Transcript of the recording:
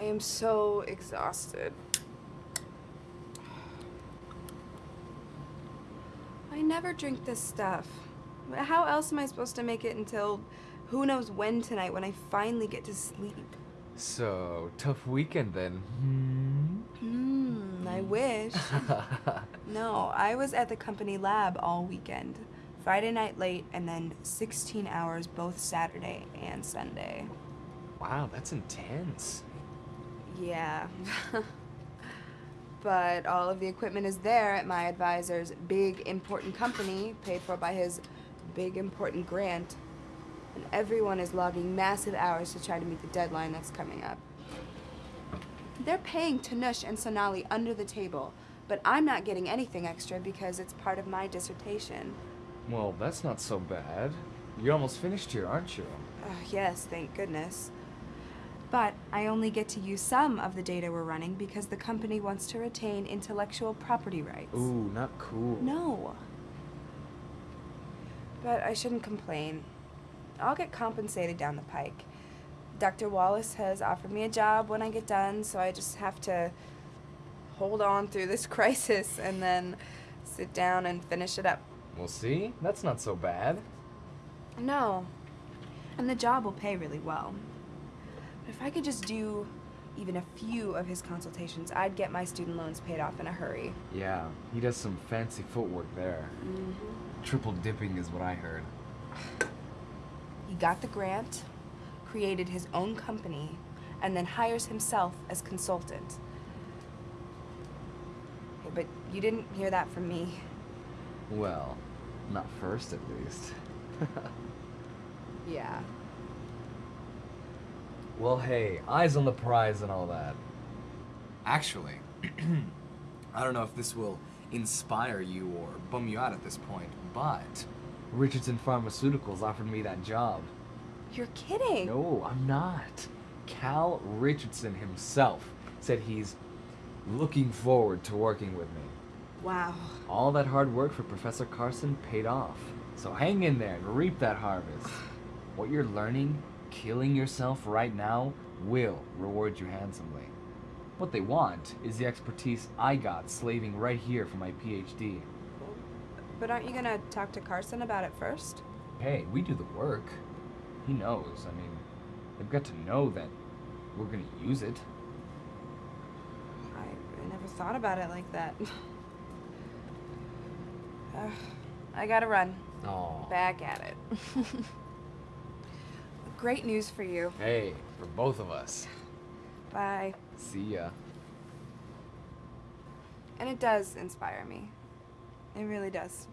I am so exhausted. I never drink this stuff. How else am I supposed to make it until who knows when tonight when I finally get to sleep? So, tough weekend then. Hmm, I wish. no, I was at the company lab all weekend. Friday night late and then 16 hours both Saturday and Sunday. wow, that's intense. Yeah. but all of the equipment is there at my advisor's big important company, paid for by his big important grant. And everyone is logging massive hours to try to meet the deadline that's coming up. They're paying Tanush and Sonali under the table, but I'm not getting anything extra because it's part of my dissertation. Well, that's not so bad. You're almost finished here, aren't you? Uh, yes, thank goodness. But I only get to use some of the data we're running because the company wants to retain intellectual property rights. Ooh, not cool. No. But I shouldn't complain. I'll get compensated down the pike. Dr. Wallace has offered me a job when I get done, so I just have to hold on through this crisis and then sit down and finish it up. We'll see. That's not so bad. No. And the job will pay really well. If I could just do even a few of his consultations, I'd get my student loans paid off in a hurry. Yeah, he does some fancy footwork there. Mm-hmm. Triple dipping is what I heard. He got the grant, created his own company, and then hires himself as consultant. But you didn't hear that from me. Well, not first at least. Yeah. Well, hey, eyes on the prize and all that. Actually, I don't know if this will inspire you or bum you out at this point, but Richardson Pharmaceuticals offered me that job. You're kidding. No, I'm not. Cal Richardson himself said he's looking forward to working with me. Wow. All that hard work for Professor Carson paid off. So hang in there and reap that harvest. What you're learning, killing yourself right now, will reward you handsomely. What they want is the expertise I got slaving right here for my PhD. But aren't you gonna talk to Carson about it first? Hey, we do the work. He knows. I mean, they've got to know that we're gonna use it. I, I never thought about it like that. Ugh, I gotta run. Oh. Back at it. Great news for you. Hey, for both of us. Bye. See ya. And it does inspire me. It really does.